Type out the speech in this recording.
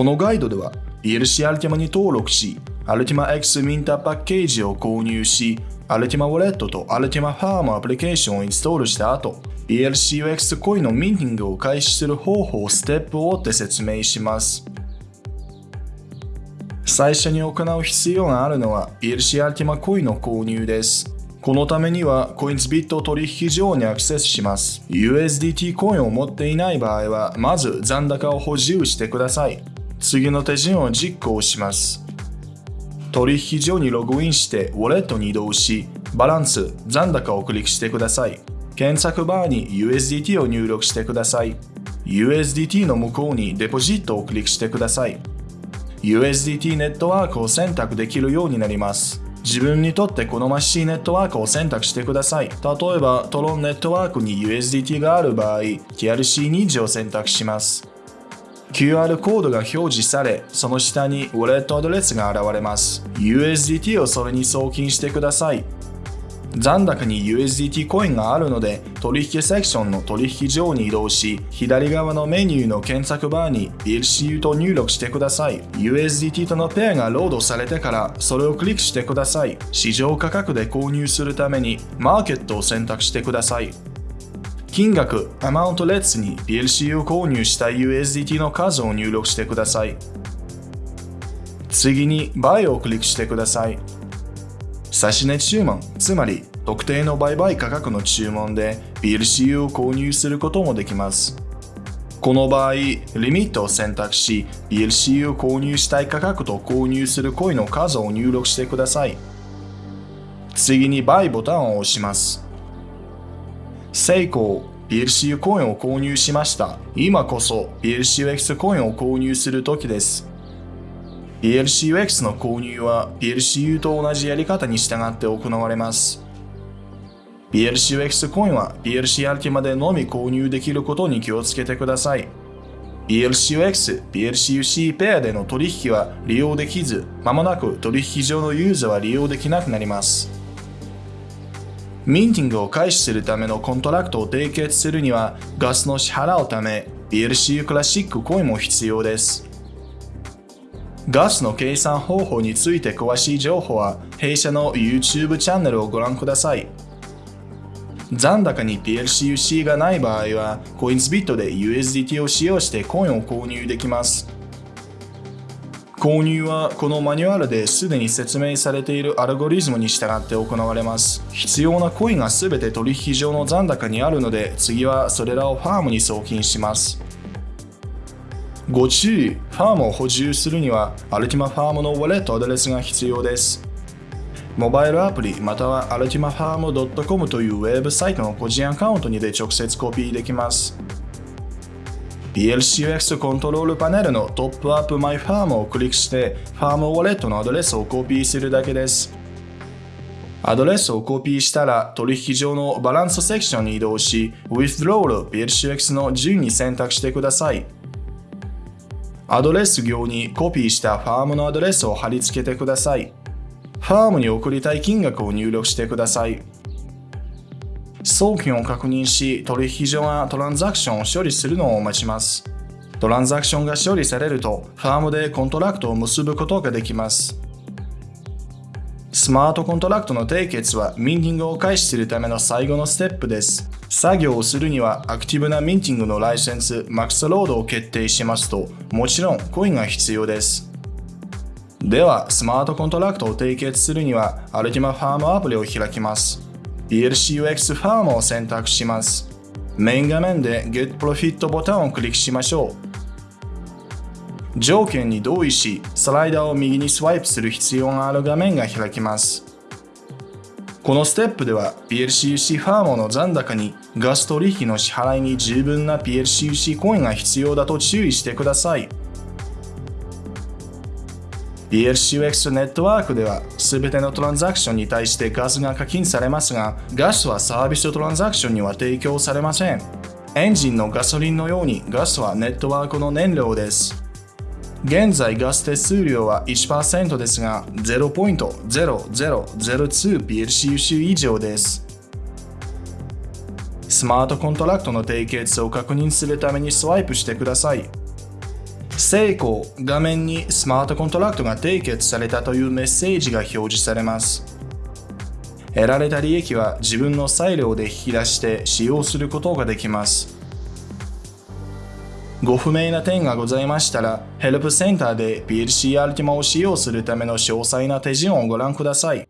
このガイドでは PLC アルティマに登録し、アルティマ X ミンターパッケージを購入し、アルティマウォレットとアルティマファームアプリケーションをインストールした後、PLCUX コインのミンティングを開始する方法をステップを追って説明します。最初に行う必要があるのは PLC アルティマコインの購入です。このためには、コインズビット取引所にアクセスします。USDT コインを持っていない場合は、まず残高を補充してください。次の手順を実行します。取引所にログインして、ウォレットに移動し、バランス、残高をクリックしてください。検索バーに USDT を入力してください。USDT の向こうにデポジットをクリックしてください。USDT ネットワークを選択できるようになります。自分にとって好ましいネットワークを選択してください。例えば、トロンネットワークに USDT がある場合、TRC20 を選択します。QR コードが表示され、その下にウォレットアドレスが現れます。USDT をそれに送金してください。残高に USDT コインがあるので、取引セクションの取引上に移動し、左側のメニューの検索バーに PLCU と入力してください。USDT とのペアがロードされてから、それをクリックしてください。市場価格で購入するために、マーケットを選択してください。金額、アマウント列に PLCU 購入した USDT の数を入力してください。次に、バイをクリックしてください。指値注文、つまり特定の売買価格の注文で PLCU を購入することもできます。この場合、リミットを選択し、PLCU を購入したい価格と購入するコインの数を入力してください。次に Buy ボタンを押します。成功 PLCU コインを購入しました。今こそ PLCUX コインを購入する時です。PLCUX の購入は PLCU と同じやり方に従って行われます。PLCUX コインは PLC アルティマでのみ購入できることに気をつけてください。PLCUX、PLCUC ペアでの取引は利用できず、まもなく取引上のユーザーは利用できなくなります。minting を開始するためのコントラクトを締結するには、ガスの支払うため、PLCU クラシックコインも必要です。ガスの計算方法について詳しい情報は弊社の YouTube チャンネルをご覧ください。残高に PLCUC がない場合は、 Coinsbit で USDT を使用してコインを購入できます。購入はこのマニュアルですでに説明されているアルゴリズムに従って行われます。必要なコインが全て取引上の残高にあるので、次はそれらをファームに送金します。ご注意、ファームを補充するには、アルティマファームのウォレットアドレスが必要です。モバイルアプリまたはアルティマファーム .com というウェブサイトの個人アカウントにで直接コピーできます。PLCUX コントロールパネルの Top up my farm をクリックしてファームウォレットのアドレスをコピーするだけです。アドレスをコピーしたら取引所のバランスセクションに移動し Withdrawal PLCUX の順に選択してください。アドレス行にコピーしたファームのアドレスを貼り付けてください。ファームに送りたい金額を入力してください。送金を確認し、取引所がトランザクションを処理するのを待ちます。トランザクションが処理されると、ファームでコントラクトを結ぶことができます。スマートコントラクトの締結は minting を開始するための最後のステップです。作業をするにはアクティブな minting のライセンス max load を決定しますともちろんコインが必要ですではスマートコントラクトを締結するにはアルティマファームアプリを開きます PLCUX ファームを選択します。メイン画面で Get Profit ボタンをクリックしましょう。条件に同意しスライダーを右にスワイプする必要がある画面が開きます。このステップでは PLCUC ファームの残高にガス取引の支払いに十分な PLCUC コインが必要だと注意してください。PLCUX ネットワークでは全てのトランザクションに対してガスが課金されますが、ガスはサービストランザクションには提供されません。エンジンのガソリンのようにガスはネットワークの燃料です。現在ガス手数料は1%ですが 0.0002PLCUC 以上です。スマートコントラクトの締結を確認するためにスワイプしてください。成功画面にスマートコントラクトが締結されたというメッセージが表示されます得られた利益は自分の裁量で引き出して使用することができますご不明な点がございましたら、ヘルプセンターで PLC アルティマを使用するための詳細な手順をご覧ください。